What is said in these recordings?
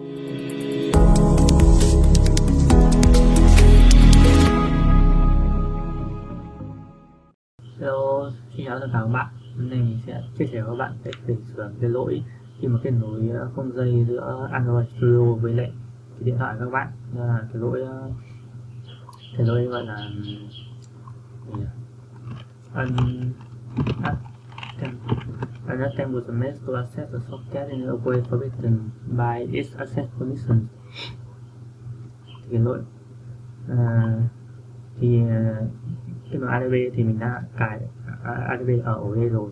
Hello, xin chào tất cả các bạn. Hôm nay mình sẽ chia sẻ với các bạn cách chỉnh sửa cái lỗi khi mà kết nối ờ, không dây giữa Android Studio với lại cái điện thoại của các bạn. Đó là cái lỗi ờ, cái lỗi gọi là un unattempt mess to access the socket in a way forbidden by its access permission thì uh, uh, cái lỗi uh, thì uh, khi mà ADB thì mình đã cài ADB ở đây rồi.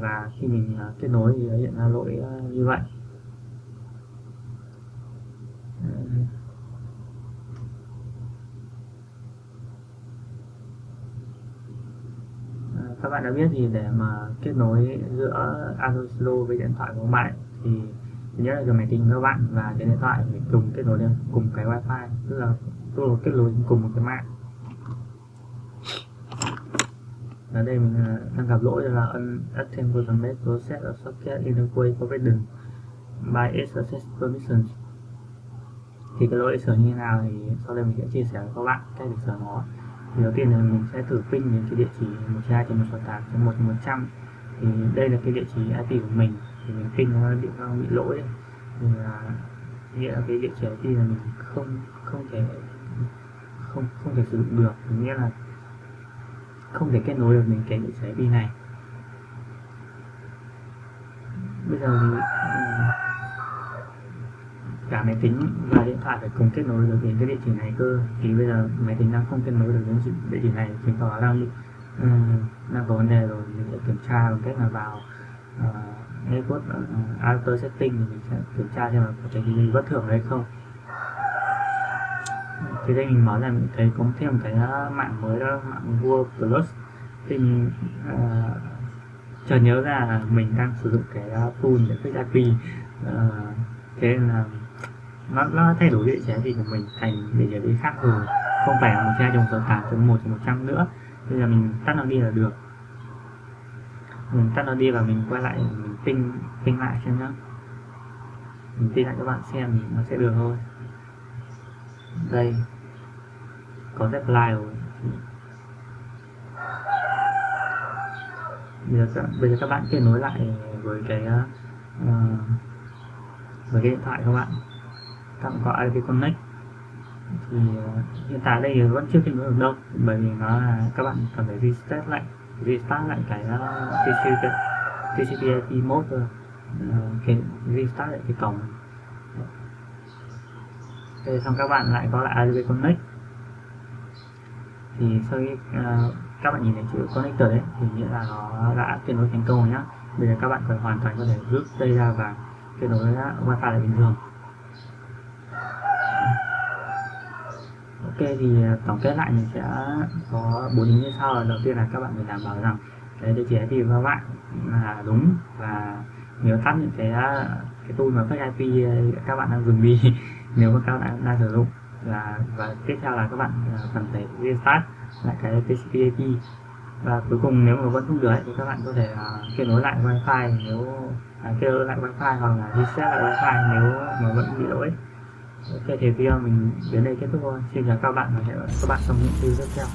Và khi mình à, kết nối thì hiện ra lỗi à, như vậy à, các bạn đã biết thì để mà kết nối giữa Android Slow với điện thoại của bạn thì thứ nhất là cái máy tính của các bạn và cái điện thoại phải cùng kết nối lên, cùng cái wifi, tức là tức là kết nối cùng một cái mạng. Ở đây mình à, đang gặp lỗi là unattempt process ở socket in a way forbidden by its access permissions. Thì cái lỗi sửa như thế nào thì sau đây mình sẽ chia sẻ với các bạn cách để sửa nó thì đầu tiên là mình sẽ thử ping đến cái địa chỉ 192.168.1.100 thì đây là cái địa chỉ IP của mình. Thì mình ping nó bị nó bị lỗi thì là nghĩa là cái địa chỉ IP là mình không không thể, không không thể sử dụng được. Nghĩa là không thể kết nối được đến cái địa chỉ IP này. Bây giờ thì cả máy tính và điện thoại phải cùng kết nối được đến cái địa chỉ này cơ. Thì bây giờ máy tính đang không kết nối được đến địa chỉ này chứng tỏ đang bị đang có vấn đề rồi mình sẽ kiểm tra bằng cách là vào uh, network uh, auto setting thì mình sẽ kiểm tra xem là có cái gì bất thường hay không. Thì đây mình mở ra mình thấy có thêm cái mạng mới đó mạng vua plus. Thì mình uh, chợt nhớ ra là mình đang sử dụng cái tool để fix IP uh, thế nên là nó, nó thay đổi địa chỉ IP của mình thành địa chỉ IP khác. Rồi không phải là một hai trong số tám chấm một một trăm nữa. Bây giờ mình tắt nó đi là được. Mình tắt nó đi và mình quay lại mình ping ping lại xem nhá. Mình ping lại các bạn xem thì nó sẽ được thôi. Đây. Có reply rồi. Bây giờ, bây giờ các bạn kết nối lại với cái uh, với cái điện thoại các bạn các bạn có IP Connect thì uh, hiện tại đây vẫn chưa kết nối được đâu bởi vì nó là các bạn cần phải restart lại restart lại cái uh, TCP TCP/IP mode thôi uh, cái restart lại cái cổng. Thế xong các bạn lại có lại IP Connect thì sau khi uh, các bạn nhìn thấy chữ connector đấy thì nghĩa là nó đã kết nối thành công rồi nhá. Bây giờ các bạn phải hoàn toàn có thể rút dây ra và kết nối wifi lại bình thường. Ok thì à, tổng kết lại mình sẽ có bốn ý như sau đầu tiên là các bạn phải đảm bảo rằng cái địa chỉ IP của các bạn là đúng và nếu tắt những cái à, cái tool mà fake IP các bạn đang dùng đi nếu mà các bạn đang sử dụng là và tiếp theo là các bạn à, cần phải restart lại cái TCP IP và cuối cùng nếu mà vẫn không được thì các bạn có thể uh, kết nối lại wifi nếu uh, kết nối lại wifi hoặc là reset lại wifi nếu mà vẫn bị lỗi ok thì video mình đến đây kết thúc thôi. Xin chào các bạn và hẹn gặp các bạn trong những video tiếp theo.